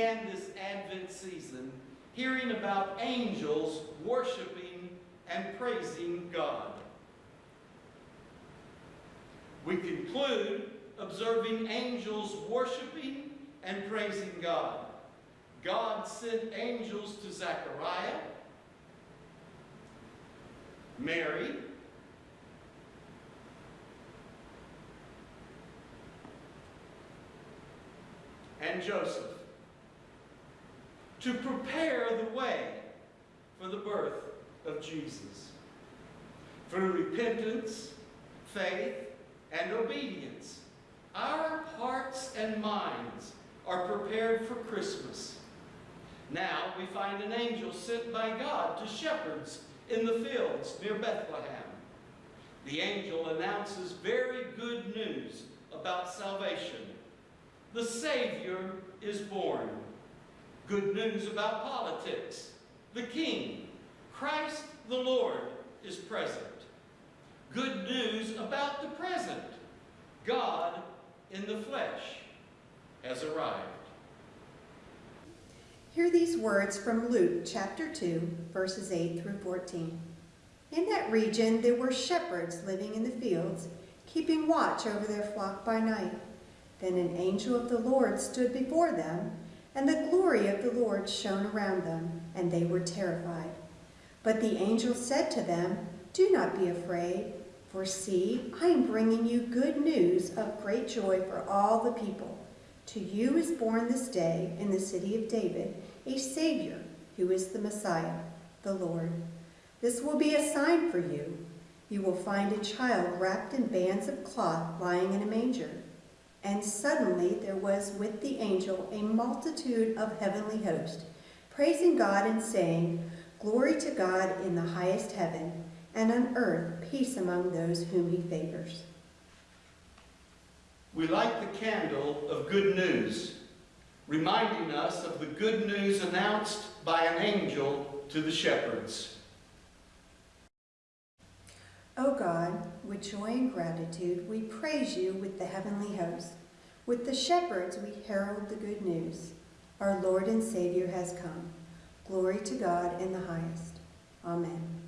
began this Advent season hearing about angels worshiping and praising God. We conclude observing angels worshiping and praising God. God sent angels to Zechariah, Mary, and Joseph to prepare the way for the birth of Jesus. Through repentance, faith, and obedience, our hearts and minds are prepared for Christmas. Now we find an angel sent by God to shepherds in the fields near Bethlehem. The angel announces very good news about salvation. The Savior is born. Good news about politics. The King, Christ the Lord, is present. Good news about the present. God in the flesh has arrived. Hear these words from Luke chapter 2, verses 8 through 14. In that region there were shepherds living in the fields, keeping watch over their flock by night. Then an angel of the Lord stood before them, and the glory of the Lord shone around them, and they were terrified. But the angel said to them, Do not be afraid, for see, I am bringing you good news of great joy for all the people. To you is born this day in the city of David a Savior, who is the Messiah, the Lord. This will be a sign for you. You will find a child wrapped in bands of cloth lying in a manger. And suddenly there was with the angel a multitude of heavenly hosts, praising God and saying, Glory to God in the highest heaven, and on earth peace among those whom he favors. We light the candle of good news, reminding us of the good news announced by an angel to the shepherds. O God, with joy and gratitude, we praise you with the heavenly host. With the shepherds, we herald the good news. Our Lord and Savior has come. Glory to God in the highest. Amen.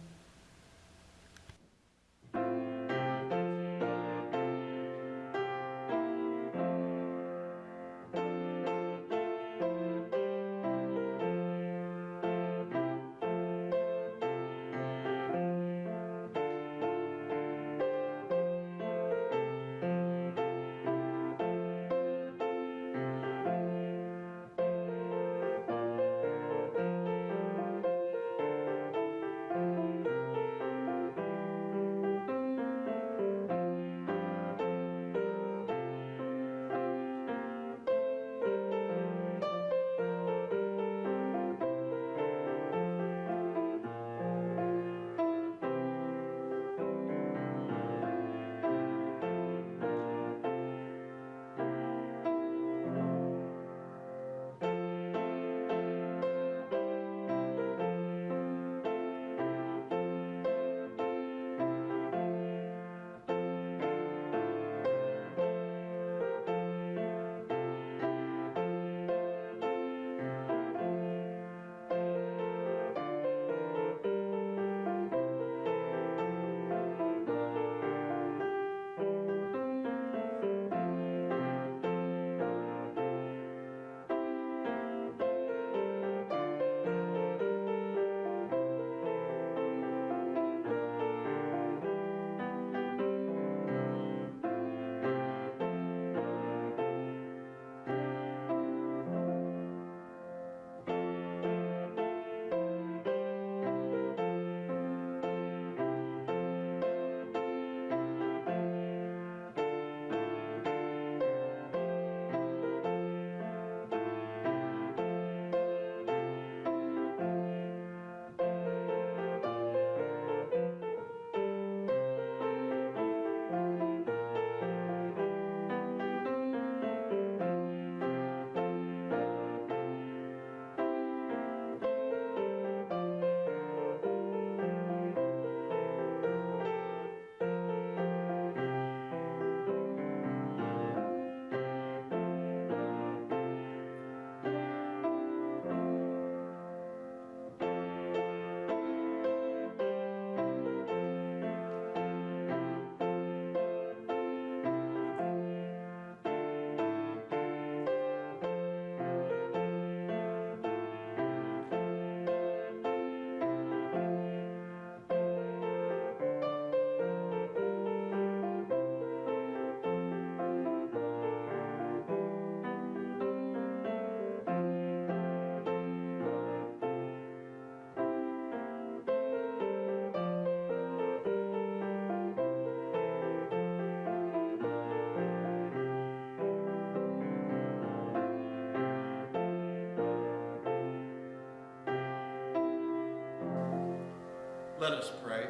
Let us pray.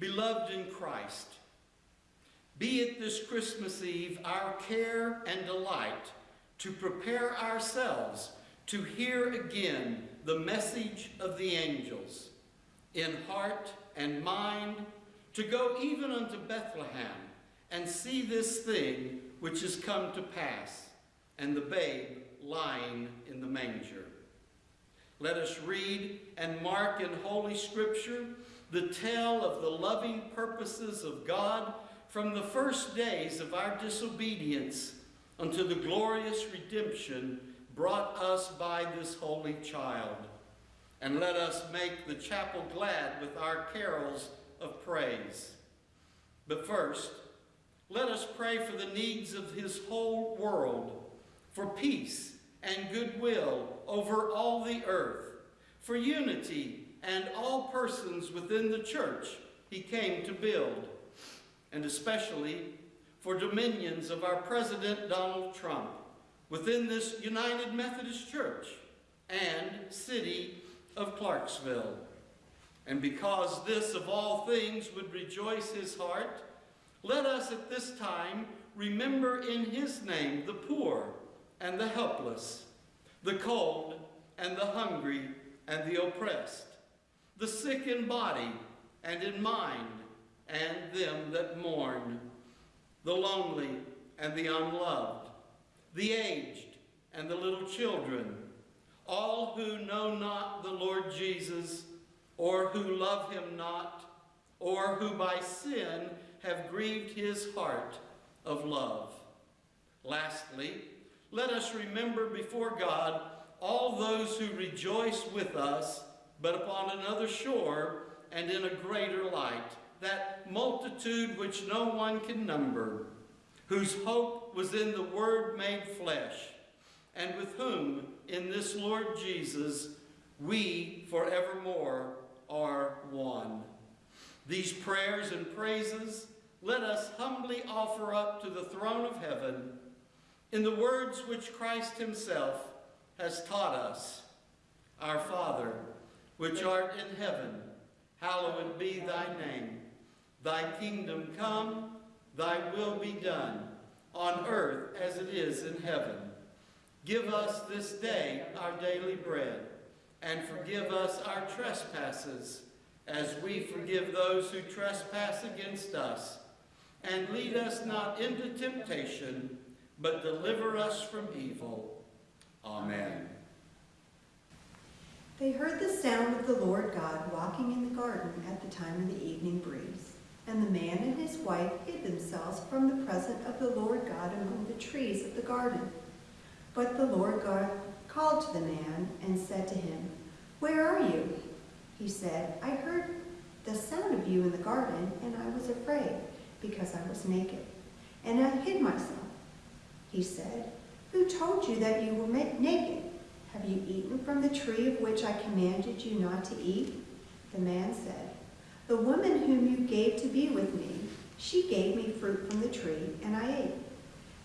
Beloved in Christ, be it this Christmas Eve our care and delight to prepare ourselves to hear again the message of the angels, in heart and mind, to go even unto Bethlehem and see this thing which has come to pass, and the babe lying in the manger. Let us read and mark in Holy Scripture the tale of the loving purposes of God from the first days of our disobedience unto the glorious redemption brought us by this holy child. And let us make the chapel glad with our carols of praise. But first, let us pray for the needs of his whole world, for peace and goodwill over all the earth, for unity and all persons within the church he came to build, and especially for dominions of our President Donald Trump within this United Methodist Church and city of Clarksville. And because this of all things would rejoice his heart, let us at this time remember in his name the poor and the helpless, the cold and the hungry and the oppressed, the sick in body and in mind, and them that mourn, the lonely and the unloved, the aged and the little children, all who know not the Lord Jesus, or who love him not, or who by sin have grieved his heart of love. Lastly, let us remember before God all those who rejoice with us, but upon another shore and in a greater light, that multitude which no one can number, whose hope was in the Word made flesh, and with whom in this Lord Jesus we forevermore are one. These prayers and praises let us humbly offer up to the throne of heaven in the words which Christ himself has taught us. Our Father, which art in heaven, hallowed be thy name. Thy kingdom come, thy will be done, on earth as it is in heaven. Give us this day our daily bread, and forgive us our trespasses, as we forgive those who trespass against us. And lead us not into temptation, but deliver us from evil. Amen. They heard the sound of the Lord God walking in the garden at the time of the evening breeze. And the man and his wife hid themselves from the presence of the Lord God among the trees of the garden. But the Lord God called to the man and said to him, Where are you? He said, I heard the sound of you in the garden, and I was afraid, because I was naked, and I hid myself. He said, Who told you that you were naked? Have you eaten from the tree of which I commanded you not to eat? The man said, The woman whom you gave to be with me, she gave me fruit from the tree, and I ate.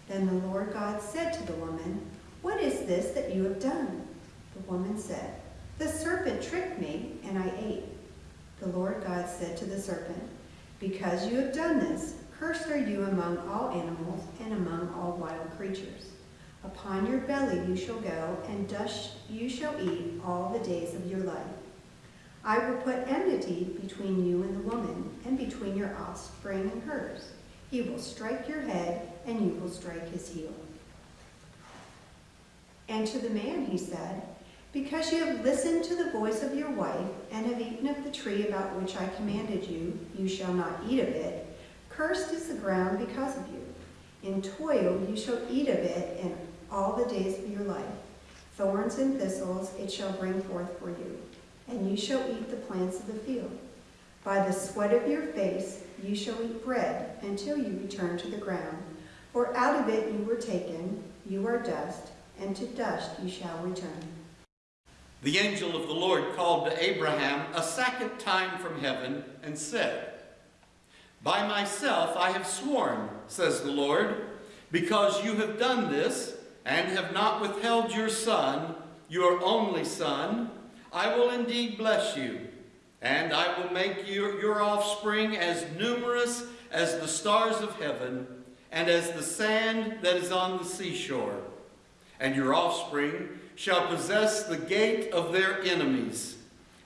Then the Lord God said to the woman, What is this that you have done? The woman said, The serpent tricked me, and I ate. The Lord God said to the serpent, Because you have done this, cursed are you among all animals and among all wild creatures. Upon your belly you shall go, and dust you shall eat all the days of your life. I will put enmity between you and the woman, and between your offspring and hers. He will strike your head, and you will strike his heel. And to the man he said, Because you have listened to the voice of your wife, and have eaten of the tree about which I commanded you, you shall not eat of it. Cursed is the ground because of you. In toil you shall eat of it in all the days of your life. Thorns and thistles it shall bring forth for you, and you shall eat the plants of the field. By the sweat of your face you shall eat bread until you return to the ground. For out of it you were taken, you are dust, and to dust you shall return. The angel of the Lord called to Abraham a second time from heaven and said, By myself I have sworn, says the Lord, because you have done this, and have not withheld your son, your only son, I will indeed bless you, And I will make your, your offspring as numerous as the stars of heaven and as the sand that is on the seashore. And your offspring shall possess the gate of their enemies.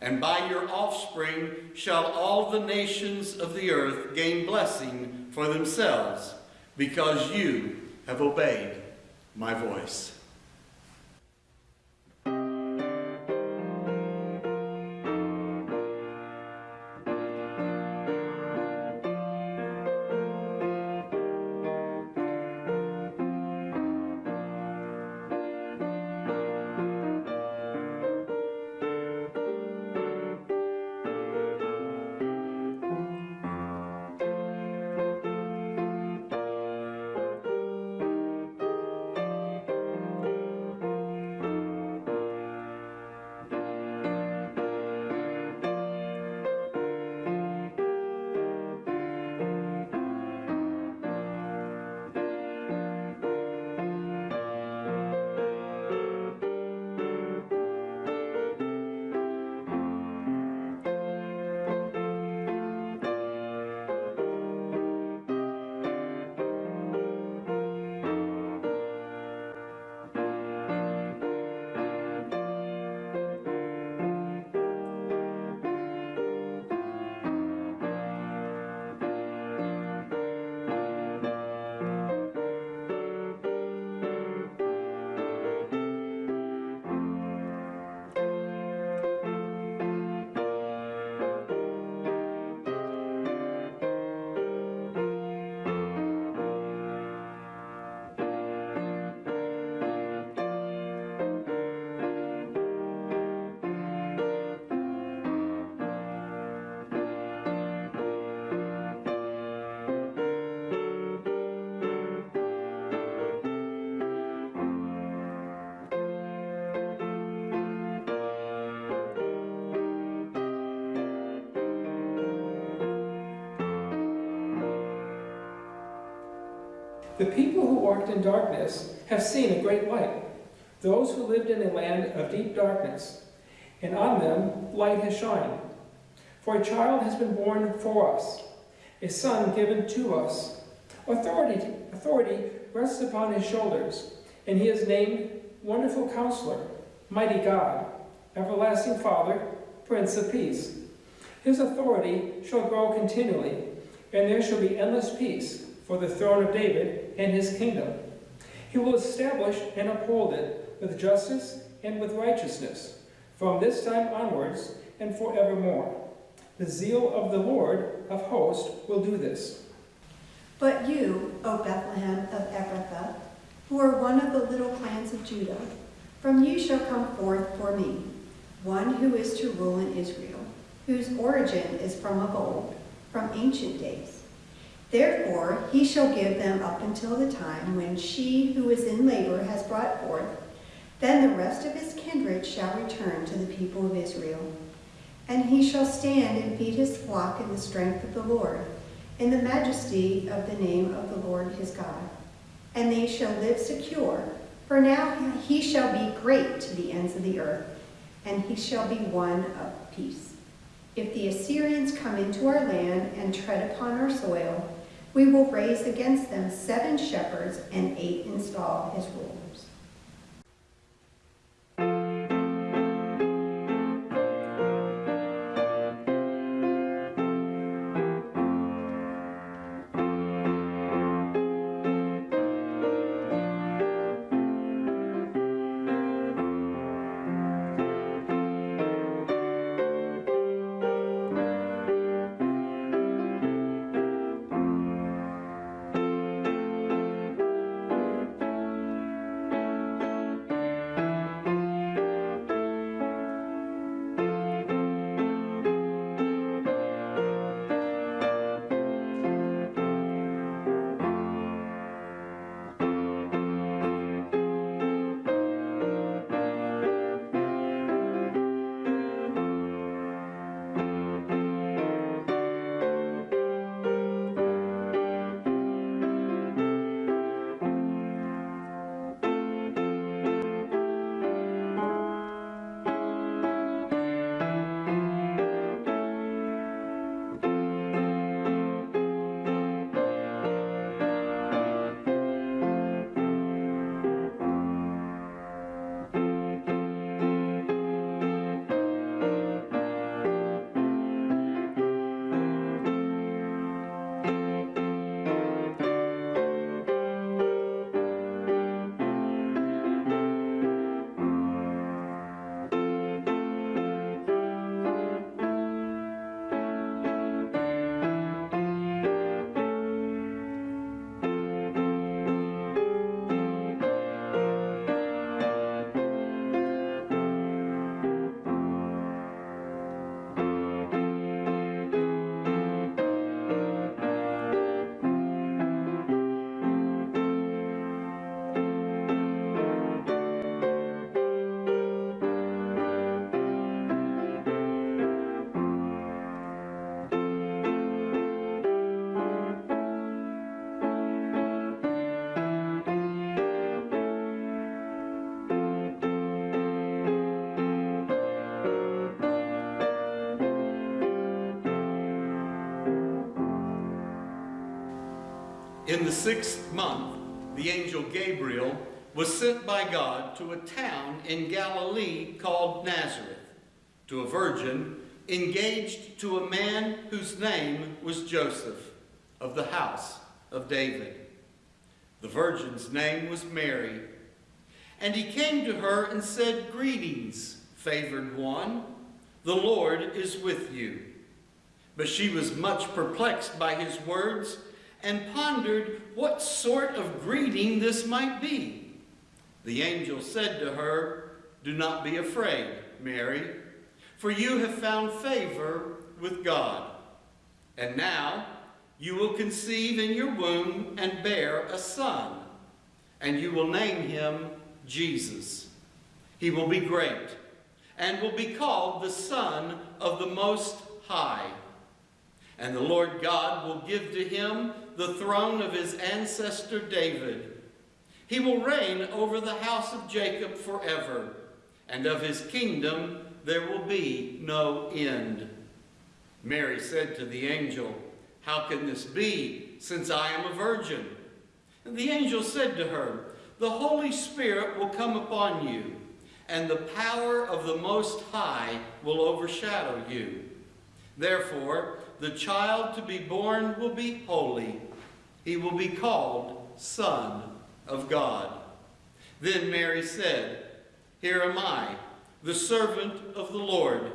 And by your offspring shall all the nations of the earth gain blessing for themselves, because you have obeyed my voice. The people who walked in darkness have seen a great light. Those who lived in a land of deep darkness, and on them light has shined. For a child has been born for us, a son given to us. Authority, authority rests upon his shoulders, and he is named Wonderful Counselor, Mighty God, Everlasting Father, Prince of Peace. His authority shall grow continually, and there shall be endless peace for the throne of David and his kingdom. He will establish and uphold it with justice and with righteousness from this time onwards and forevermore. The zeal of the Lord of hosts will do this. But you, O Bethlehem of Ephrathah, who are one of the little clans of Judah, from you shall come forth for me one who is to rule in Israel, whose origin is from of old, from ancient days. Therefore he shall give them up until the time when she who is in labor has brought forth. Then the rest of his kindred shall return to the people of Israel. And he shall stand and feed his flock in the strength of the Lord, in the majesty of the name of the Lord his God. And they shall live secure, for now he shall be great to the ends of the earth, and he shall be one of peace. If the Assyrians come into our land and tread upon our soil, we will raise against them seven shepherds and eight install as rulers. In the sixth month, the angel Gabriel was sent by God to a town in Galilee called Nazareth, to a virgin engaged to a man whose name was Joseph, of the house of David. The virgin's name was Mary. And he came to her and said, Greetings, favored one, the Lord is with you. But she was much perplexed by his words and pondered what sort of greeting this might be. The angel said to her, Do not be afraid, Mary, for you have found favor with God. And now you will conceive in your womb and bear a son, and you will name him Jesus. He will be great and will be called the Son of the Most High. And the Lord God will give to him the throne of his ancestor David. He will reign over the house of Jacob forever, and of his kingdom there will be no end. Mary said to the angel, How can this be, since I am a virgin? And the angel said to her, The Holy Spirit will come upon you, and the power of the Most High will overshadow you. Therefore, the child to be born will be holy. He will be called Son of God. Then Mary said, Here am I, the servant of the Lord.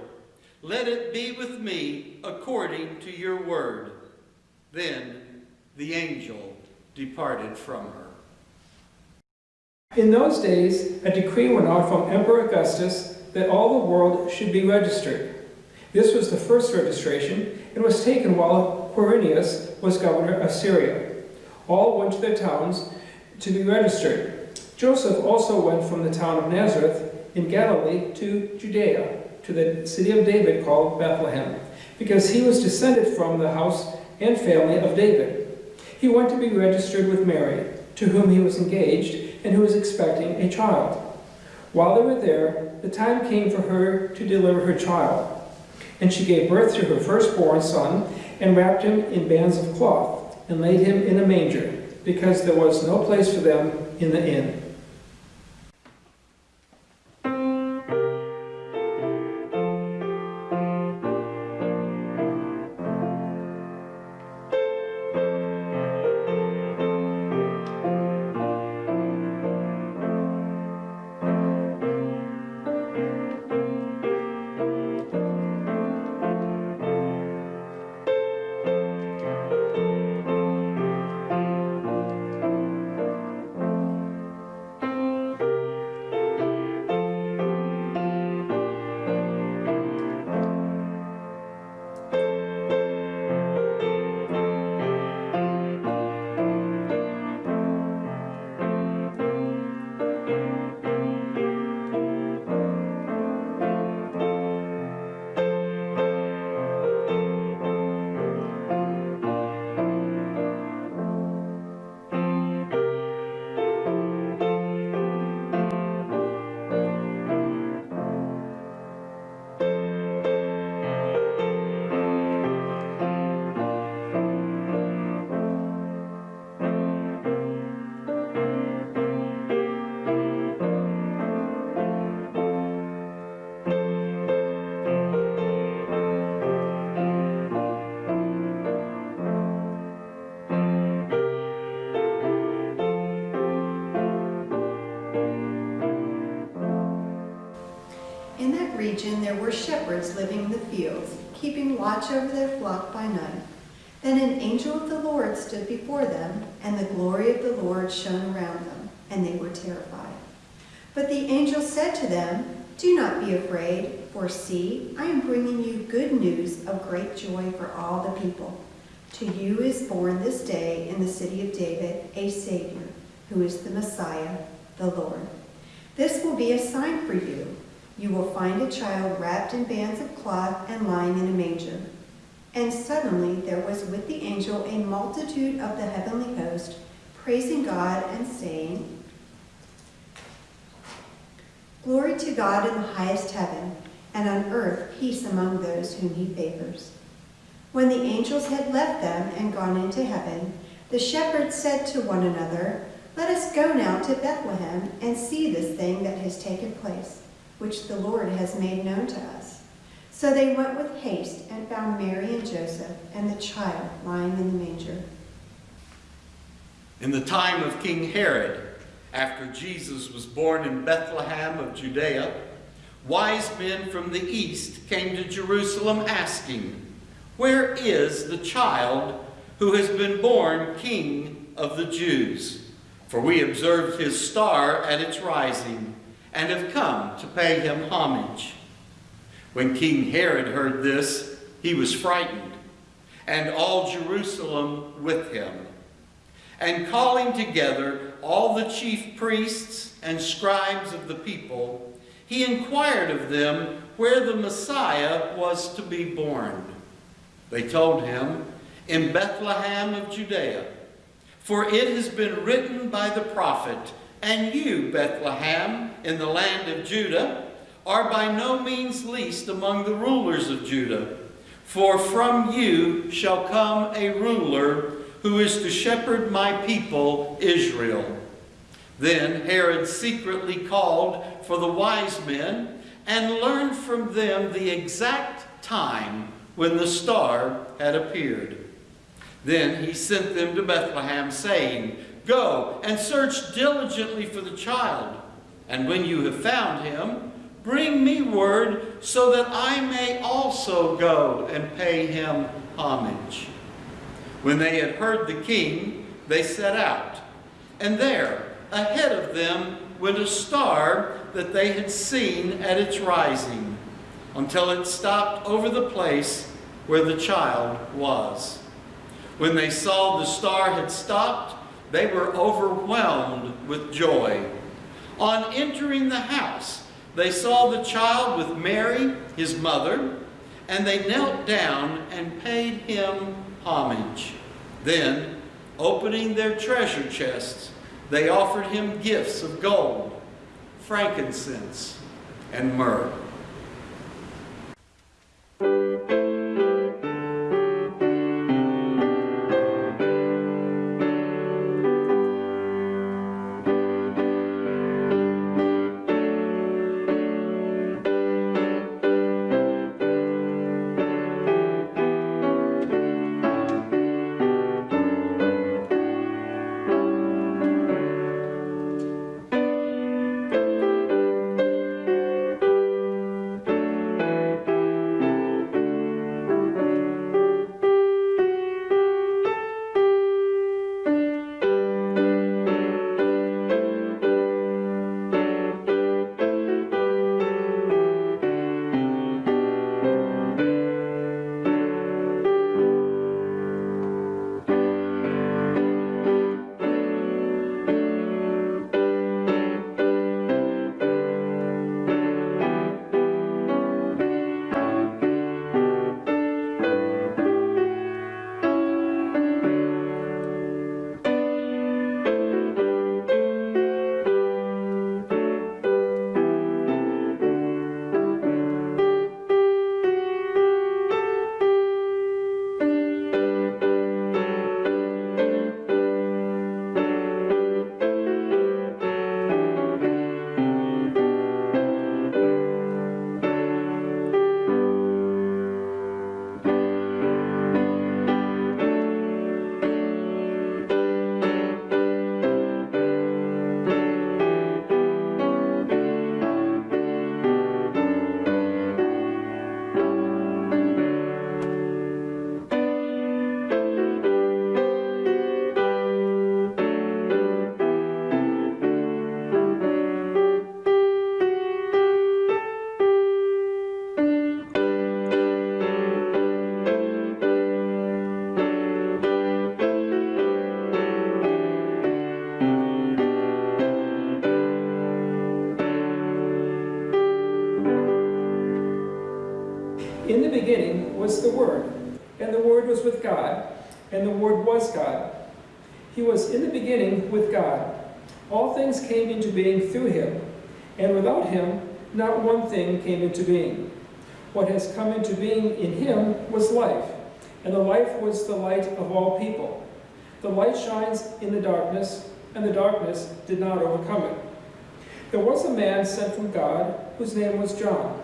Let it be with me according to your word. Then the angel departed from her. In those days, a decree went out from Emperor Augustus that all the world should be registered. This was the first registration and was taken while Quirinius was governor of Syria. All went to their towns to be registered. Joseph also went from the town of Nazareth in Galilee to Judea, to the city of David called Bethlehem, because he was descended from the house and family of David. He went to be registered with Mary, to whom he was engaged, and who was expecting a child. While they were there, the time came for her to deliver her child. And she gave birth to her firstborn son, and wrapped him in bands of cloth, and laid him in a manger, because there was no place for them in the inn. There were shepherds living in the fields, keeping watch over their flock by night. Then an angel of the Lord stood before them, and the glory of the Lord shone around them, and they were terrified. But the angel said to them, Do not be afraid, for see, I am bringing you good news of great joy for all the people. To you is born this day in the city of David a Savior, who is the Messiah, the Lord. This will be a sign for you. You will find a child wrapped in bands of cloth and lying in a manger. And suddenly there was with the angel a multitude of the heavenly host, praising God and saying, Glory to God in the highest heaven, and on earth peace among those whom he favors. When the angels had left them and gone into heaven, The shepherds said to one another, Let us go now to Bethlehem and see this thing that has taken place, which the Lord has made known to us. So they went with haste and found Mary and Joseph and the child lying in the manger. In the time of King Herod, after Jesus was born in Bethlehem of Judea, wise men from the east came to Jerusalem asking, Where is the child who has been born King of the Jews? For we observed his star at its rising and have come to pay him homage. When King Herod heard this, he was frightened, and all Jerusalem with him. And calling together all the chief priests and scribes of the people, he inquired of them where the Messiah was to be born. They told him, In Bethlehem of Judea. For it has been written by the prophet, And you, Bethlehem, in the land of Judah, are by no means least among the rulers of Judah. For from you shall come a ruler who is to shepherd my people Israel. Then Herod secretly called for the wise men and learned from them the exact time when the star had appeared. Then he sent them to Bethlehem, saying, Go and search diligently for the child, and when you have found him, bring me word so that I may also go and pay him homage. When they had heard the king, they set out. And there, ahead of them, went a star that they had seen at its rising, until it stopped over the place where the child was. When they saw the star had stopped, they were overwhelmed with joy. On entering the house, they saw the child with Mary, his mother, and they knelt down and paid him homage. Then, opening their treasure chests, they offered him gifts of gold, frankincense, and myrrh. He was in the beginning with God. All things came into being through him, and without him, not one thing came into being. What has come into being in him was life, and the life was the light of all people. The light shines in the darkness, and the darkness did not overcome it. There was a man sent from God whose name was John.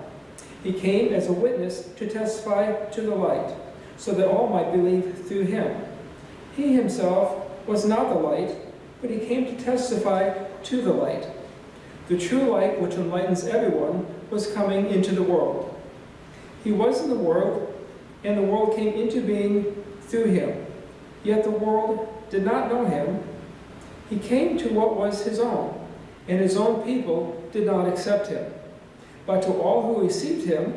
He came as a witness to testify to the light, so that all might believe through him. He himself was not the light, but he came to testify to the light. The true light, which enlightens everyone, was coming into the world. He was in the world, and the world came into being through him. Yet the world did not know him. He came to what was his own, and his own people did not accept him. But to all who received him,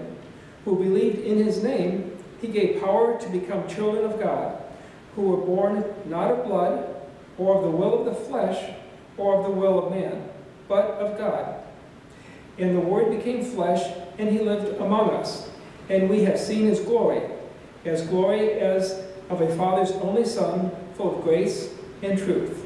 who believed in his name, he gave power to become children of God, who were born not of blood, or of the will of the flesh, or of the will of man, but of God. And the Word became flesh, and he lived among us. And we have seen his glory, as glory as of a Father's only Son, full of grace and truth.